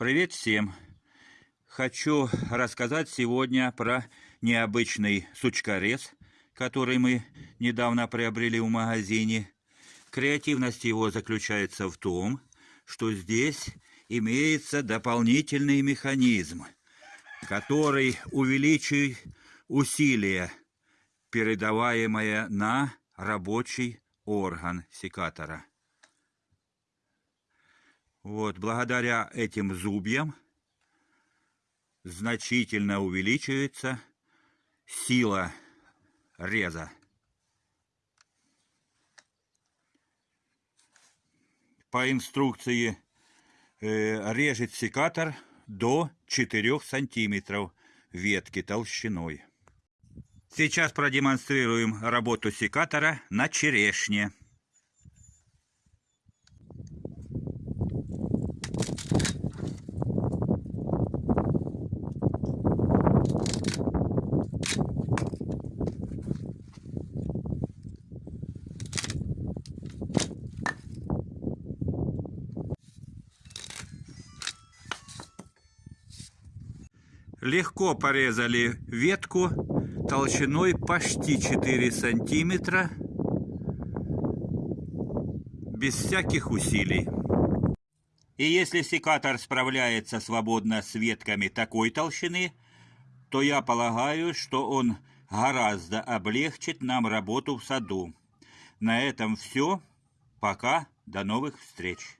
Привет всем! Хочу рассказать сегодня про необычный сучкорез, который мы недавно приобрели в магазине. Креативность его заключается в том, что здесь имеется дополнительный механизм, который увеличивает усилие, передаваемое на рабочий орган секатора. Вот, благодаря этим зубьям значительно увеличивается сила реза. По инструкции э, режет секатор до 4 сантиметров ветки толщиной. Сейчас продемонстрируем работу секатора на черешне. Легко порезали ветку толщиной почти 4 сантиметра без всяких усилий. И если секатор справляется свободно с ветками такой толщины, то я полагаю, что он гораздо облегчит нам работу в саду. На этом все. Пока. До новых встреч.